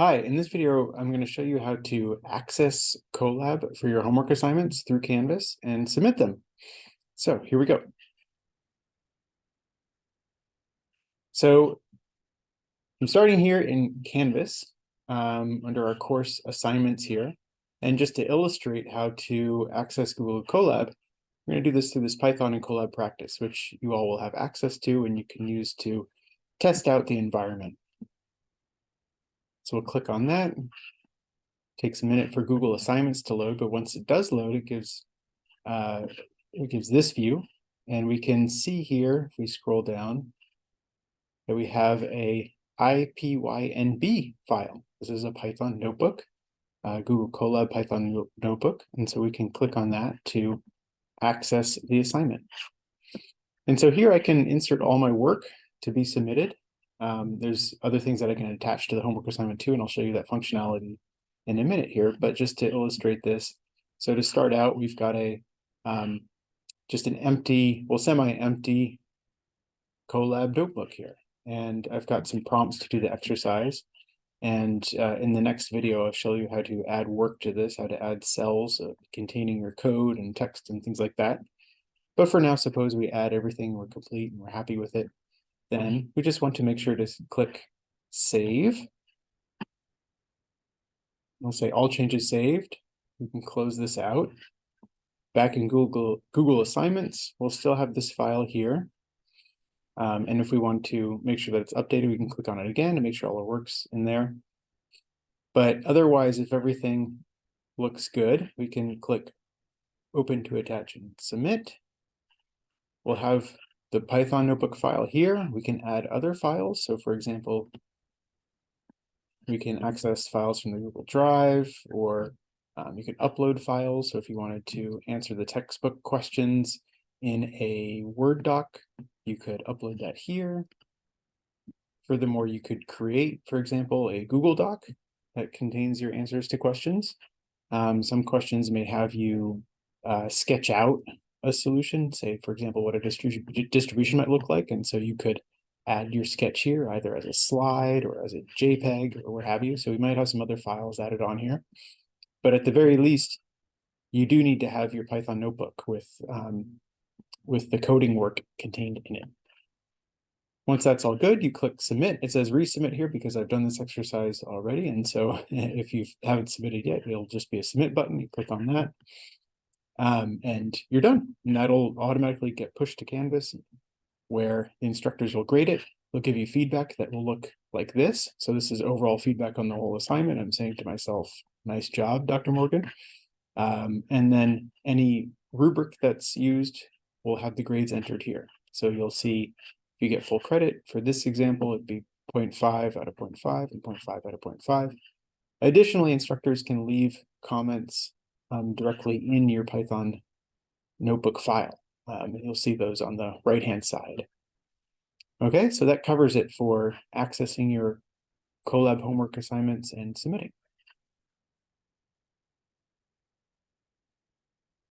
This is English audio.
Hi, in this video, I'm going to show you how to access Colab for your homework assignments through Canvas and submit them. So here we go. So I'm starting here in Canvas um, under our course assignments here. And just to illustrate how to access Google Colab, we're going to do this through this Python and Colab practice, which you all will have access to and you can use to test out the environment. So we'll click on that. Takes a minute for Google Assignments to load, but once it does load, it gives uh, it gives this view, and we can see here if we scroll down that we have a IPYNB file. This is a Python notebook, uh, Google Colab Python notebook, and so we can click on that to access the assignment. And so here I can insert all my work to be submitted. Um, there's other things that I can attach to the homework assignment too, and I'll show you that functionality in a minute here. But just to illustrate this, so to start out, we've got a um, just an empty, well, semi-empty Colab notebook here. And I've got some prompts to do the exercise. And uh, in the next video, I'll show you how to add work to this, how to add cells uh, containing your code and text and things like that. But for now, suppose we add everything, we're complete and we're happy with it. Then we just want to make sure to click save. We'll say all changes saved. We can close this out. Back in Google Google Assignments, we'll still have this file here. Um, and if we want to make sure that it's updated, we can click on it again to make sure all our work's in there. But otherwise, if everything looks good, we can click open to attach and submit. We'll have the Python notebook file here. We can add other files. So for example, we can access files from the Google Drive or um, you can upload files. So if you wanted to answer the textbook questions in a Word doc, you could upload that here. Furthermore, you could create, for example, a Google Doc that contains your answers to questions. Um, some questions may have you uh, sketch out a solution, say, for example, what a distribution distribution might look like. And so you could add your sketch here either as a slide or as a JPEG or what have you. So we might have some other files added on here. But at the very least, you do need to have your Python notebook with, um, with the coding work contained in it. Once that's all good, you click submit. It says resubmit here because I've done this exercise already. And so if you haven't submitted yet, it'll just be a submit button. You click on that um, and you're done. And that'll automatically get pushed to Canvas where the instructors will grade it. They'll give you feedback that will look like this. So this is overall feedback on the whole assignment. I'm saying to myself, nice job, Dr. Morgan. Um, and then any rubric that's used will have the grades entered here. So you'll see if you get full credit for this example, it'd be 0.5 out of 0.5 and 0.5 out of 0.5. Additionally, instructors can leave comments um, directly in your Python notebook file. Um, and you'll see those on the right-hand side. Okay, so that covers it for accessing your Colab homework assignments and submitting.